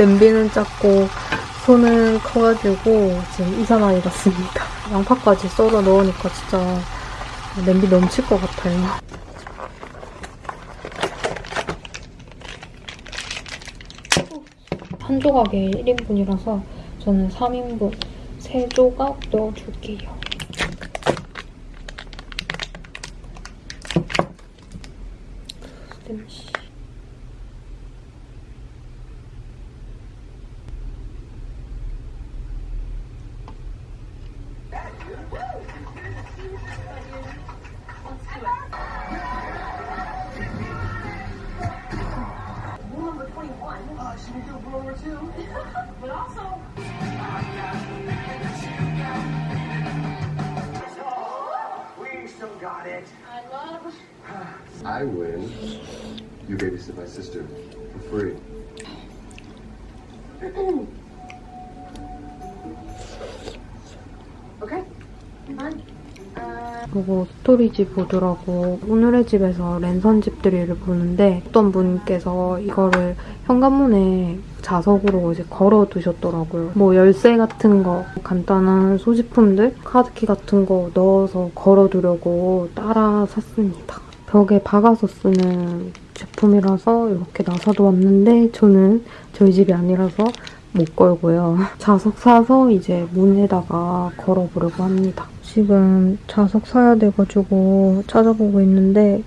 냄비는 작고 손은 커가지고 지금 이사 많이 갔습니다. 양파까지 썰어 넣으니까 진짜 냄비 넘칠 것 같아요. 한 조각에 1인분이라서 저는 3인분 3조각 넣어줄게요. 냄새. You babysit my sister for free. Okay. Fine. 그리고 storage board라고 오늘의 집에서 랜선 집들이를 보는데 어떤 분께서 이거를 현관문에 자석으로 이제 걸어 두셨더라고요. 뭐 열쇠 같은 거, 간단한 소지품들, 카드키 같은 거 넣어서 걸어 두려고 따라 샀습니다. 벽에 박아서 쓰는 제품이라서 이렇게 나사도 왔는데 저는 저희 집이 아니라서 못 걸고요. 자석 사서 이제 문에다가 걸어보려고 합니다. 지금 자석 사야 돼가지고 찾아보고 있는데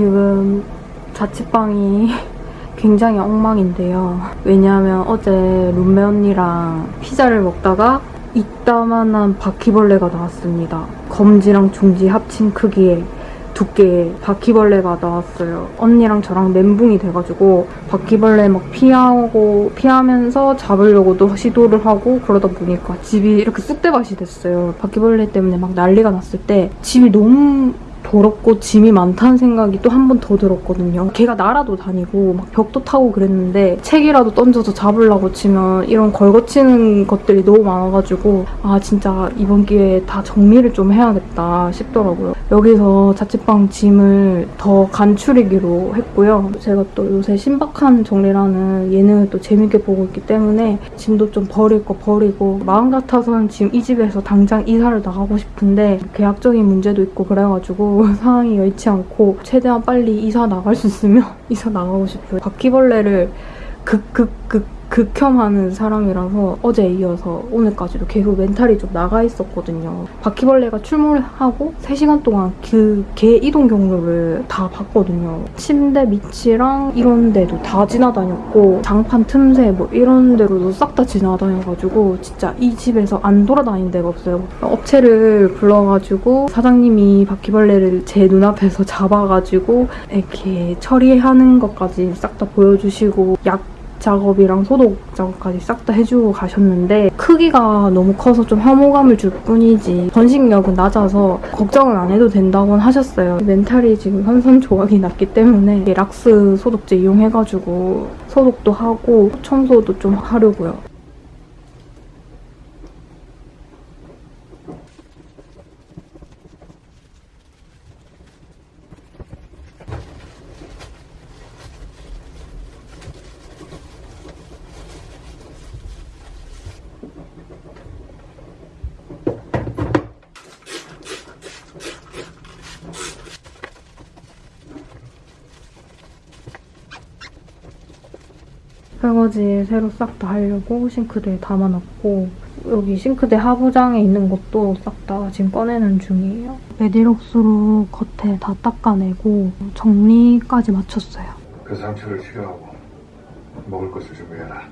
지금 자취방이 굉장히 엉망인데요. 왜냐하면 어제 룸메 언니랑 피자를 먹다가 이따만한 바퀴벌레가 나왔습니다. 검지랑 중지 합친 크기의 두께의 바퀴벌레가 나왔어요. 언니랑 저랑 멘붕이 돼가지고 바퀴벌레 막 피하고 피하면서 잡으려고도 시도를 하고 그러다 보니까 집이 이렇게 쑥대밭이 됐어요. 바퀴벌레 때문에 막 난리가 났을 때 집이 너무 더럽고 짐이 많다는 생각이 또 한 번 더 들었거든요. 걔가 날아도 다니고 막 벽도 타고 그랬는데 책이라도 던져서 잡으려고 치면 이런 걸거치는 것들이 너무 많아가지고 아 진짜 이번 기회에 다 정리를 좀 해야겠다 싶더라고요. 여기서 자취방 짐을 더 간추리기로 했고요. 제가 또 요새 신박한 정리라는 예능을 또 재밌게 보고 있기 때문에 짐도 좀 버릴 거 버리고 마음 같아서는 지금 이 집에서 당장 이사를 나가고 싶은데 계약적인 문제도 있고 그래가지고 상황이 여의치 않고 최대한 빨리 이사 나갈 수 있으면 이사 나가고 싶어요. 바퀴벌레를 극극극 극혐하는 사람이라서 어제 이어서 오늘까지도 계속 멘탈이 좀 나가 있었거든요. 바퀴벌레가 출몰하고 3시간 동안 그 개 이동 경로를 다 봤거든요. 침대 밑이랑 이런 데도 다 지나다녔고 장판 틈새 뭐 이런 데로도 싹 다 지나다녀가지고 진짜 이 집에서 안 돌아다닌 데가 없어요. 업체를 불러가지고 사장님이 바퀴벌레를 제 눈앞에서 잡아가지고 이렇게 처리하는 것까지 싹 다 보여주시고 약 작업이랑 소독 작업까지 싹 다 해주고 가셨는데 크기가 너무 커서 좀 혐오감을 줄 뿐이지 번식력은 낮아서 걱정은 안 해도 된다고 하셨어요. 멘탈이 지금 선선조각이 났기 때문에 락스 소독제 이용해가지고 소독도 하고 청소도 좀 하려고요. 설거지 새로 싹 다 하려고 싱크대에 담아놨고 여기 싱크대 하부장에 있는 것도 싹 다 지금 꺼내는 중이에요. 메디록스로 겉에 다 닦아내고 정리까지 마쳤어요. 그 상처를 치료하고 먹을 것을 준비해라.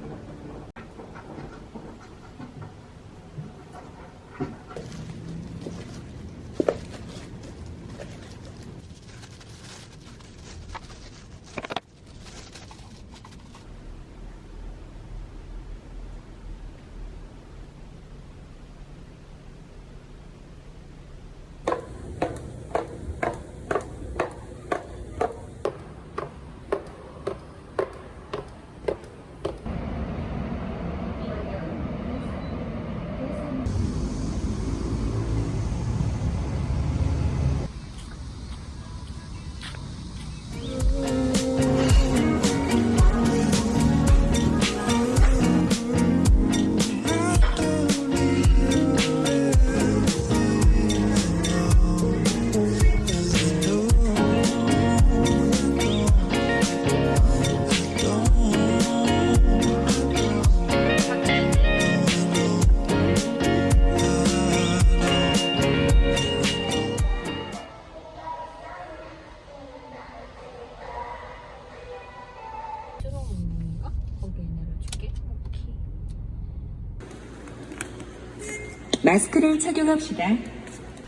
마스크를 착용합시다.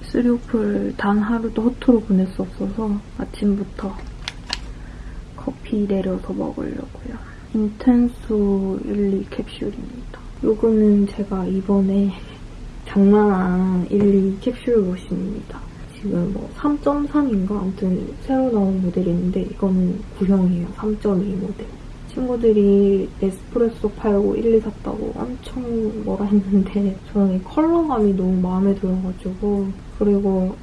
쓰리오프를 단 하루도 허투루 없어서 아침부터 커피 내려서 먹으려고요. 인텐소 1, 2 캡슐입니다. 요거는 제가 이번에 장난한 1, 2 캡슐 머신입니다. 지금 뭐 3.3인가? 아무튼 새로 나온 모델인데 이거는 구형이에요. 3.2 모델. 친구들이 에스프레소 팔고 1, 2 샀다고 엄청 뭐라 했는데 저는 이 컬러감이 너무 마음에 들어가지고 그리고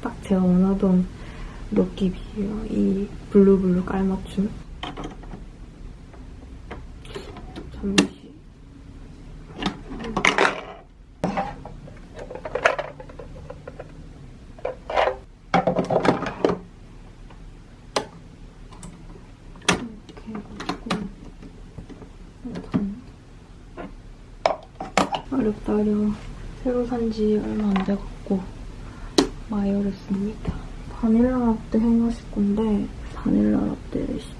딱 제가 원하던 럭기비예요. 이 블루블루 깔맞춤. 잠시 이렇게 해가지고 일단 어려워 새로 산 지 얼마 안 돼갖고 많이 어렵습니다. 바닐라 라떼 해마실 건데 바닐라 라떼 레시피.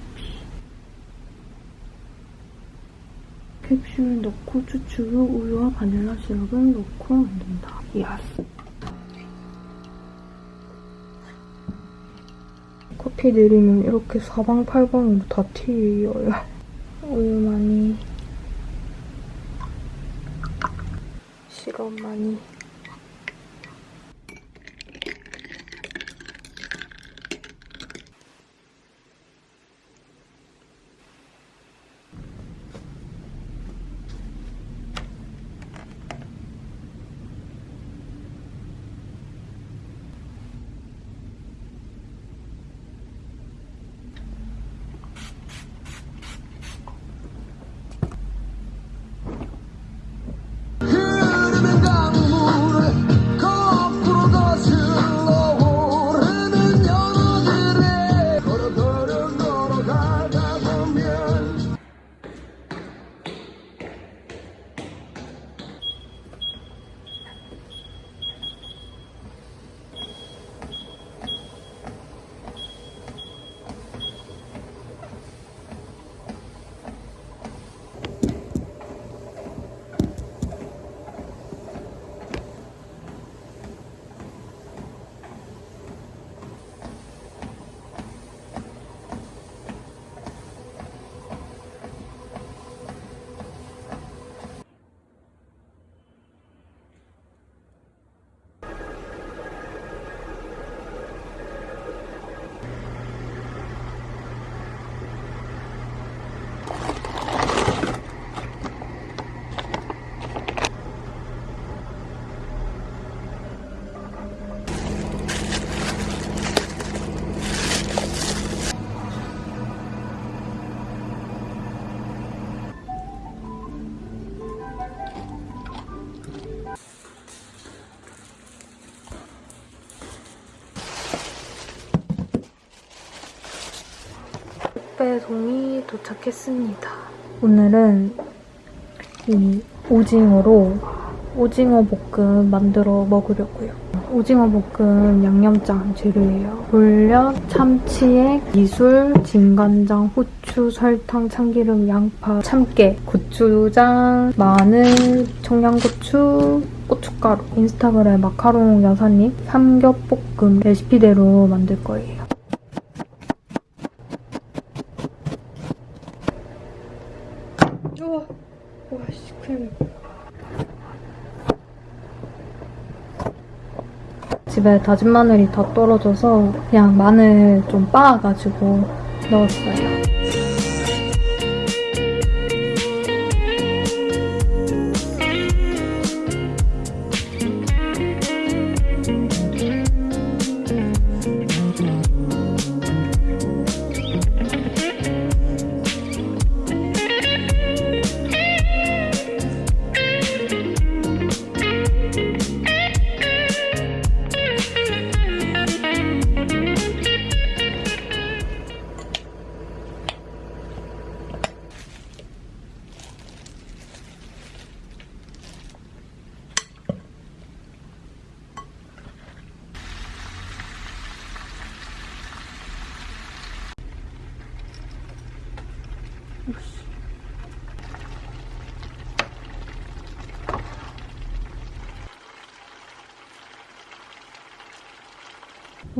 캡슐 넣고 추출후 우유와 바닐라 시럽을 넣고 만든다. 야스 커피 내리면 이렇게 사방팔방으로 다 튀어요. 우유 많이, 시럽 많이. 배송이 도착했습니다. 오늘은 이 오징어로 오징어 볶음 만들어 먹으려고요. 오징어 볶음 양념장 재료예요. 물엿, 참치액, 이술, 진간장, 후추, 설탕, 참기름, 양파, 참깨, 고추장, 마늘, 청양고추, 고춧가루, 인스타그램 마카롱 여사님 삼겹볶음 레시피대로 만들 거예요. 우와, 와, 씨, 큰일 날 집에 다진 마늘이 다 떨어져서 그냥 마늘 좀 빻아가지고 넣었어요.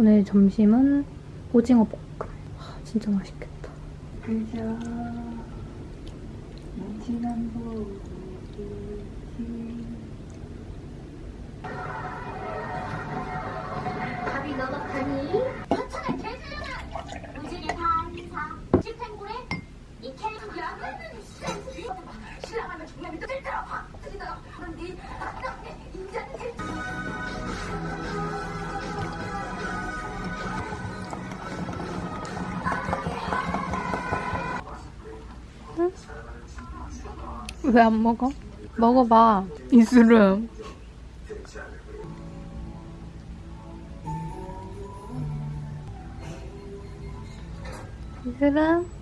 오늘 점심은 오징어 볶음. 와, 진짜 맛있겠다. 밥이 왜 안 먹어? 먹어봐. 이슬음. 이슬음.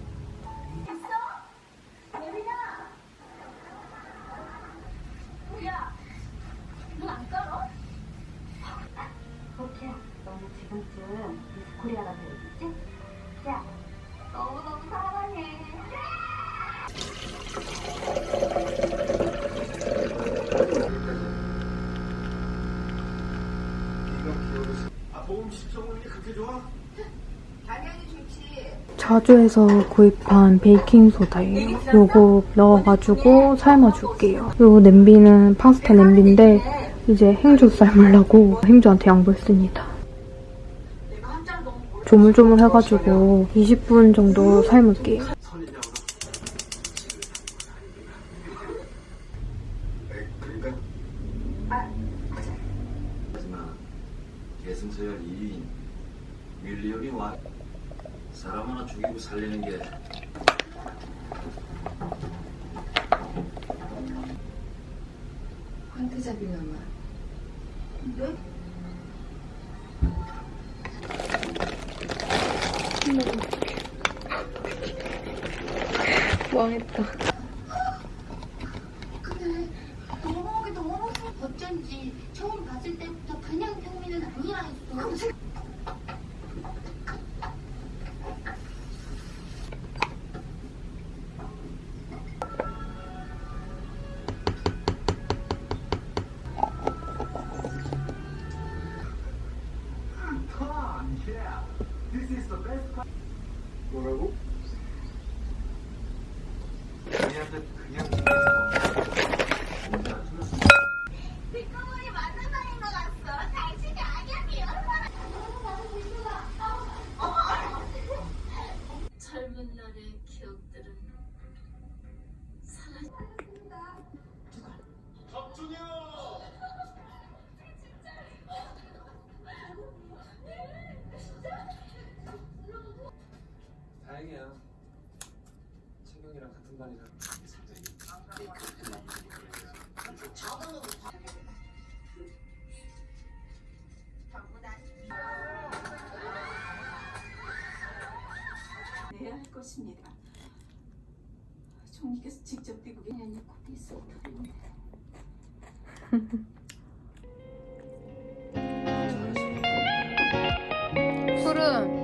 자주에서 구입한 베이킹 소다예요. 요거 넣어가지고 삶아줄게요. 요 냄비는 파스타 냄비인데 이제 행주 삶으려고 행주한테 양보했습니다. 조물조물 해가지고 20분 정도 삶을게요. 그러니까 하지만 계승서열 2인 윌리엄이 와 사람 하나 죽이고 살리는 게 황태자비나마. 망했다. 젊은 날의 기억들은 사라져 다 할 것입니다. 총리께서 직접 미국에 있는 코피 속 털인데. 소름.